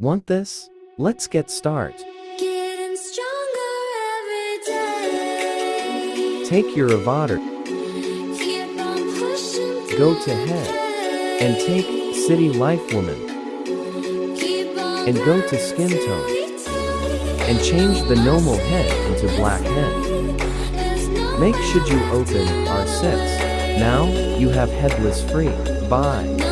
Want this? Let's get start. Getting stronger every day. Take your avatar, go to head, and take City Life Woman, and go to skin tone, and change the normal head into black head. Make should you open our sets. Now, you have headless free. Bye.